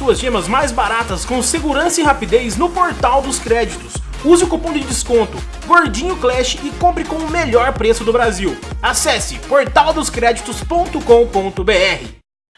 suas gemas mais baratas com segurança e rapidez no portal dos créditos. Use o cupom de desconto Gordinho Clash e compre com o melhor preço do Brasil. Acesse portaldoscreditos.com.br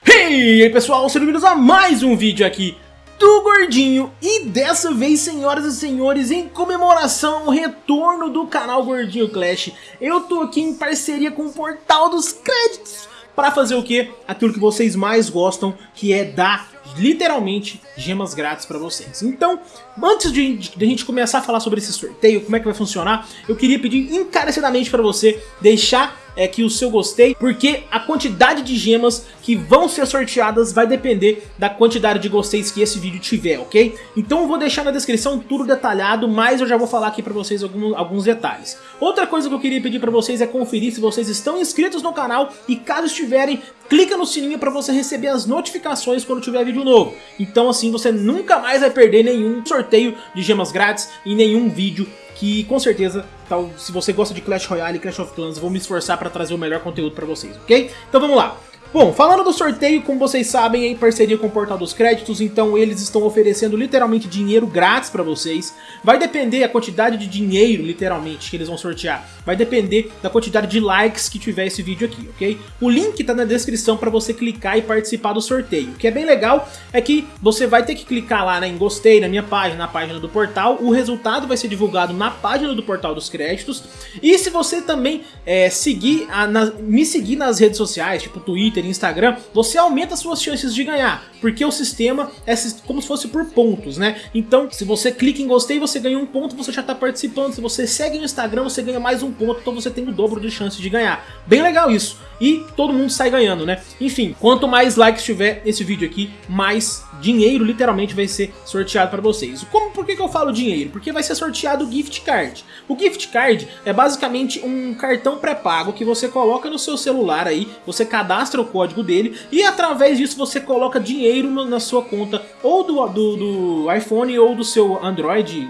E aí pessoal, sejam bem-vindos a mais um vídeo aqui do Gordinho e dessa vez, senhoras e senhores, em comemoração ao retorno do canal Gordinho Clash, eu tô aqui em parceria com o Portal dos Créditos para fazer o que? Aquilo que vocês mais gostam, que é dar literalmente gemas grátis para vocês. Então, antes de, de, a gente começar a falar sobre esse sorteio, como é que vai funcionar, eu queria pedir encarecidamente para você deixar é que o seu gostei, porque a quantidade de gemas que vão ser sorteadas vai depender da quantidade de gosteis que esse vídeo tiver, ok? Então eu vou deixar na descrição tudo detalhado, mas eu já vou falar aqui pra vocês alguns, alguns detalhes. Outra coisa que eu queria pedir pra vocês é conferir se vocês estão inscritos no canal e caso estiverem, clica no sininho pra você receber as notificações quando tiver vídeo novo. Então assim você nunca mais vai perder nenhum sorteio de gemas grátis e nenhum vídeo que com certeza, tal, se você gosta de Clash Royale e Clash of Clans, vou me esforçar para trazer o melhor conteúdo para vocês, ok? Então vamos lá. Bom, falando do sorteio, como vocês sabem, é em parceria com o Portal dos Créditos, então eles estão oferecendo literalmente dinheiro grátis para vocês. Vai depender a quantidade de dinheiro, literalmente, que eles vão sortear. Vai depender da quantidade de likes que tiver esse vídeo aqui, ok? O link tá na descrição para você clicar e participar do sorteio. O que é bem legal é que você vai ter que clicar lá né, em gostei na minha página, na página do portal. O resultado vai ser divulgado na página do Portal dos Créditos. E se você também é, seguir, a, na, me seguir nas redes sociais, tipo Twitter, Twitter e Instagram, você aumenta suas chances de ganhar, porque o sistema é como se fosse por pontos, né? Então, se você clica em gostei, você ganha um ponto, você já está participando. Se você segue no Instagram, você ganha mais um ponto, então você tem o dobro de chances de ganhar. Bem legal isso. E todo mundo sai ganhando, né? Enfim, quanto mais likes tiver esse vídeo aqui, mais dinheiro literalmente vai ser sorteado para vocês. Como, por que, que eu falo dinheiro? Porque vai ser sorteado o gift card. O gift card é basicamente um cartão pré-pago que você coloca no seu celular aí, você cadastra o código dele e através disso você coloca dinheiro na sua conta ou do, do, do iPhone ou do seu Android,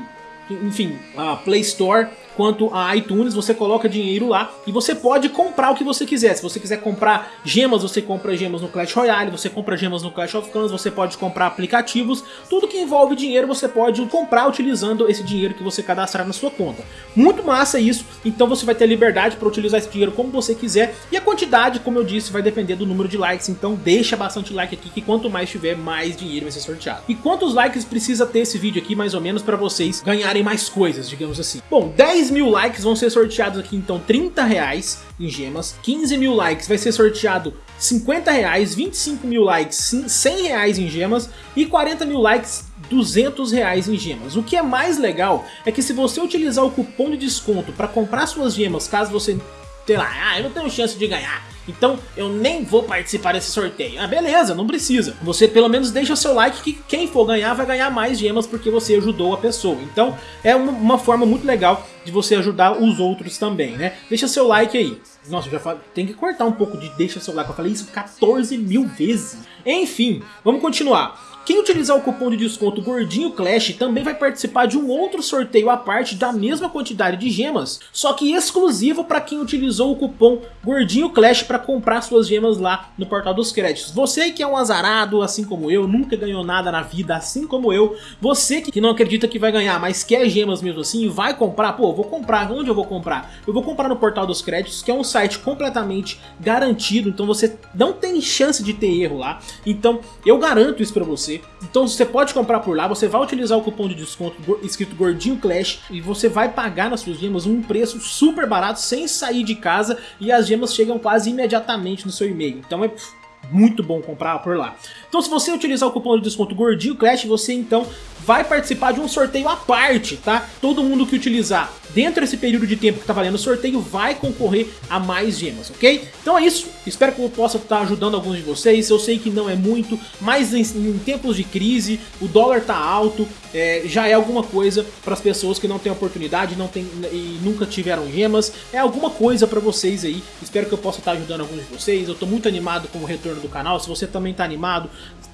enfim, a Play Store quanto a iTunes, você coloca dinheiro lá e você pode comprar o que você quiser. Se você quiser comprar gemas, você compra gemas no Clash Royale, você compra gemas no Clash of Clans, você pode comprar aplicativos, tudo que envolve dinheiro você pode comprar utilizando esse dinheiro que você cadastrar na sua conta. Muito massa isso, então você vai ter liberdade para utilizar esse dinheiro como você quiser e a quantidade, como eu disse, vai depender do número de likes, então deixa bastante like aqui que quanto mais tiver, mais dinheiro vai ser sorteado. E quantos likes precisa ter esse vídeo aqui mais ou menos para vocês ganharem mais coisas, digamos assim? Bom, 10 10 mil likes vão ser sorteados aqui então 30 reais em gemas, 15 mil likes vai ser sorteado 50 reais, 25 mil likes 100 reais em gemas e 40 mil likes 200 reais em gemas. O que é mais legal é que se você utilizar o cupom de desconto para comprar suas gemas, caso você, sei lá, ah, eu não tenho chance de ganhar, então eu nem vou participar desse sorteio. Ah, beleza, não precisa. Você pelo menos deixa seu like que quem for ganhar vai ganhar mais gemas porque você ajudou a pessoa. Então é uma, forma muito legal de você ajudar os outros também, né? Deixa seu like aí. Nossa, já falo, tem que cortar um pouco de deixa seu like. Eu falei isso 14 mil vezes. Enfim, vamos continuar. Quem utilizar o cupom de desconto Gordinho Clash também vai participar de um outro sorteio à parte da mesma quantidade de gemas, só que exclusivo para quem utilizou o cupom Gordinho Clash para comprar suas gemas lá no portal dos créditos. Você que é um azarado, assim como eu, nunca ganhou nada na vida, assim como eu, você que não acredita que vai ganhar, mas quer gemas mesmo assim vai comprar, pô, vou comprar, onde eu vou comprar? Eu vou comprar no portal dos créditos, que é um site completamente garantido, então você não tem chance de ter erro lá, então eu garanto isso você você. Então você pode comprar por lá, você vai utilizar o cupom de desconto escrito Gordinho Clash e você vai pagar nas suas gemas um preço super barato sem sair de casa e as gemas chegam quase imediatamente no seu e-mail. Então é muito bom comprar por lá. Então se você utilizar o cupom de desconto Gordinho Clash, você então vai participar de um sorteio à parte, tá? Todo mundo que utilizar dentro desse período de tempo que tá valendo o sorteio vai concorrer a mais gemas, ok? Então é isso, espero que eu possa estar ajudando alguns de vocês, eu sei que não é muito, mas em, em tempos de crise, o dólar tá alto, é, já é alguma coisa para as pessoas que não têm oportunidade não tem, e nunca tiveram gemas, é alguma coisa para vocês aí, espero que eu possa estar ajudando alguns de vocês, eu tô muito animado com o retorno do canal, se você também tá animado,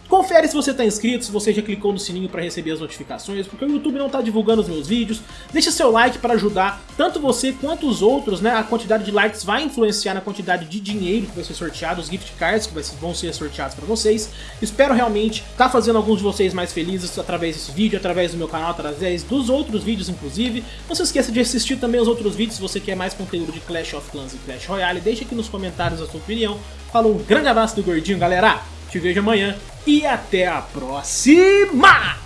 Confere se você está inscrito, se você já clicou no sininho para receber as notificações, porque o YouTube não está divulgando os meus vídeos. Deixa seu like para ajudar tanto você quanto os outros, né? A quantidade de likes vai influenciar na quantidade de dinheiro que vai ser sorteado, os gift cards que vão ser sorteados para vocês. Espero realmente estar tá fazendo alguns de vocês mais felizes através desse vídeo, através do meu canal, através dos outros vídeos inclusive. Não se esqueça de assistir também os outros vídeos se você quer mais conteúdo de Clash of Clans e Clash Royale. Deixe aqui nos comentários a sua opinião. Falou, um grande abraço do Gordinho, galera! Te vejo amanhã e até a próxima!